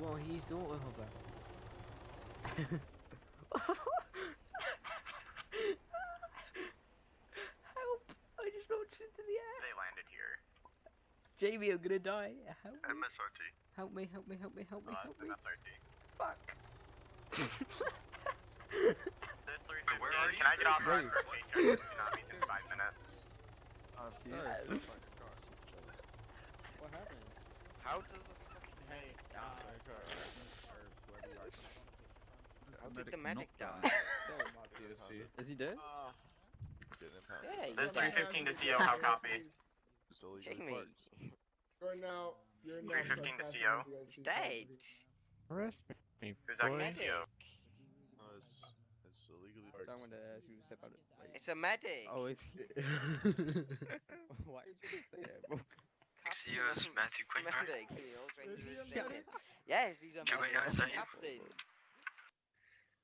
Well, he used auto hover. Help! I just launched into the air. They landed here. Jamie, I'm gonna die. Help me. MSRT. Help me, help me, help me, help me, Oh, help me. an SRT. Fuck. There's 315. where are Can I get off Wait. road for paycheck? Tsunamis in five minutes. Uh, Sorry. please. Fucking car. What happened? How does the fucking Hey, Yeah, uh, How did the medic die? So my POC. Is he dead? Uh, Yeah, There's 315 to CO. How copy? Just illegally Jamie, now, you're now 315 to CO. on he's dead. Arrest me. Who's acting boy. as CO? No, it's, it's illegally parked. Someone to ask you to step out of like, It's a medic. Oh, it's Why did you say that, bro? Excuse Matthew Quinn, right? Medic. He always went Is to he the a second. medic? Yes, he's a medic. AIs, are you? Captain.